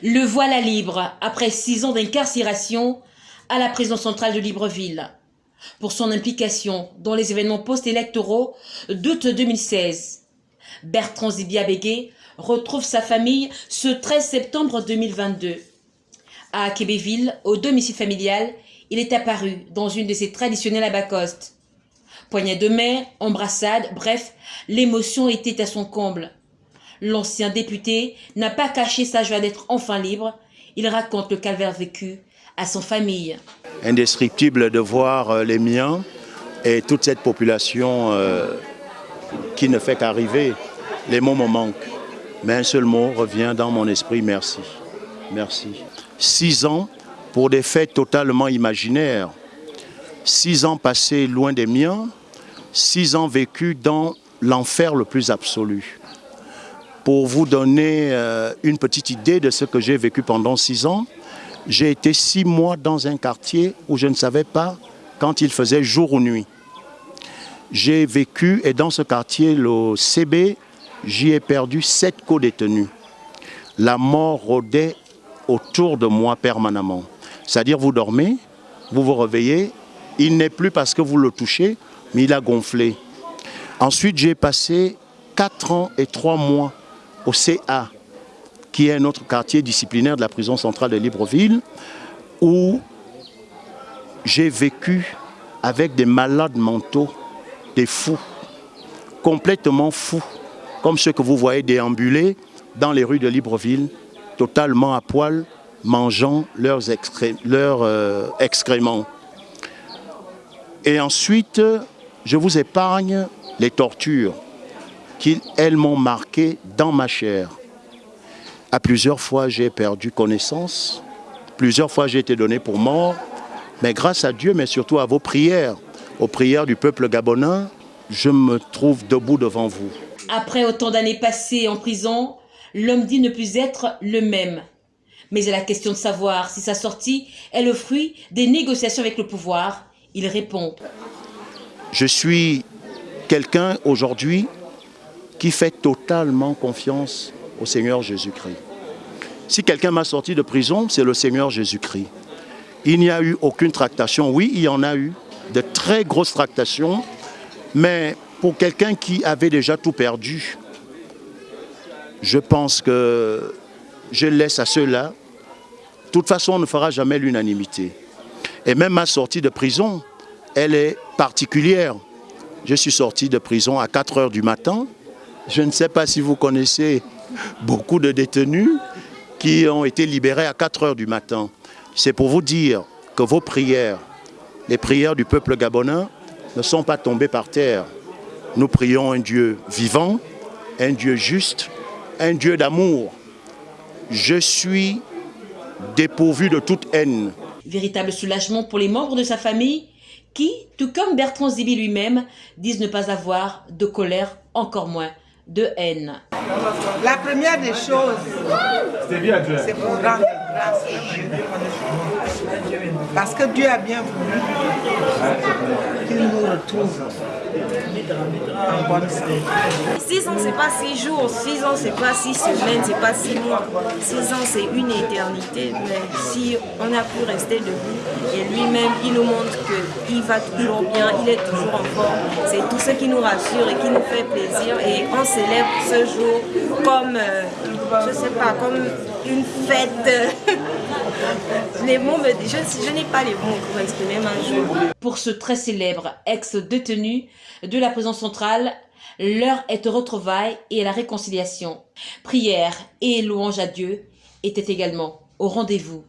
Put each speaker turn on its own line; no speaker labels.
Le voilà libre après six ans d'incarcération à la prison centrale de Libreville pour son implication dans les événements post-électoraux d'août 2016. Bertrand Zibiabégué retrouve sa famille ce 13 septembre 2022. À Québéville, au domicile familial, il est apparu dans une de ses traditionnelles abacostes. Poignée de main, embrassade, bref, l'émotion était à son comble. L'ancien député n'a pas caché sa joie d'être enfin libre. Il raconte le calvaire vécu à son famille.
Indescriptible de voir euh, les miens et toute cette population euh, qui ne fait qu'arriver. Les mots me manquent. Mais un seul mot revient dans mon esprit, merci. Merci. Six ans pour des faits totalement imaginaires. Six ans passés loin des miens, six ans vécus dans l'enfer le plus absolu pour vous donner euh, une petite idée de ce que j'ai vécu pendant six ans, j'ai été six mois dans un quartier où je ne savais pas quand il faisait jour ou nuit. J'ai vécu, et dans ce quartier, le CB, j'y ai perdu sept co-détenus. La mort rôdait autour de moi permanemment. C'est-à-dire, vous dormez, vous vous réveillez, il n'est plus parce que vous le touchez, mais il a gonflé. Ensuite, j'ai passé quatre ans et trois mois au CA, qui est notre quartier disciplinaire de la prison centrale de Libreville, où j'ai vécu avec des malades mentaux, des fous, complètement fous, comme ceux que vous voyez déambuler dans les rues de Libreville, totalement à poil, mangeant leurs, euh, excréments. Et ensuite, je vous épargne les tortures qu'elles m'ont marqué dans ma chair. À plusieurs fois, j'ai perdu connaissance. Plusieurs fois, j'ai été donné pour mort. Mais grâce à Dieu, mais surtout à vos prières, aux prières du peuple gabonais, je me trouve debout devant vous.
Après autant d'années passées en prison, l'homme dit ne plus être le même. Mais à la question de savoir si sa sortie est le fruit des négociations avec le pouvoir, il répond.
Je suis quelqu'un aujourd'hui qui fait totalement confiance au Seigneur Jésus-Christ. Si quelqu'un m'a sorti de prison, c'est le Seigneur Jésus-Christ. Il n'y a eu aucune tractation. Oui, il y en a eu, de très grosses tractations, mais pour quelqu'un qui avait déjà tout perdu, je pense que je laisse à ceux-là. De toute façon, on ne fera jamais l'unanimité. Et même ma sortie de prison, elle est particulière. Je suis sorti de prison à 4 heures du matin, je ne sais pas si vous connaissez beaucoup de détenus qui ont été libérés à 4 heures du matin. C'est pour vous dire que vos prières, les prières du peuple gabonais, ne sont pas tombées par terre. Nous prions un Dieu vivant, un Dieu juste, un Dieu d'amour. Je suis dépourvu de toute haine.
Véritable soulagement pour les membres de sa famille qui, tout comme Bertrand Zibi lui-même, disent ne pas avoir de colère, encore moins de haine.
La première des choses, c'est pour rendre grâce Parce que Dieu a bien voulu qu'il nous retrouve en bonne santé.
Six ans, c'est pas six jours, six ans, c'est pas six semaines, c'est pas six mois. Six ans, c'est une éternité. Mais si on a pu rester debout et lui-même, il nous montre qu'il va toujours bien, il est toujours en forme. C'est tout ce qui nous rassure et qui nous fait plaisir. Et on célèbre ce jour comme, euh, je sais pas, comme une fête. les mots je, je n'ai pas les mots pour exprimer ma joie.
Pour ce très célèbre ex-détenu de la prison centrale, l'heure est au retrouvailles et à la réconciliation. Prière et louange à Dieu étaient également au rendez-vous.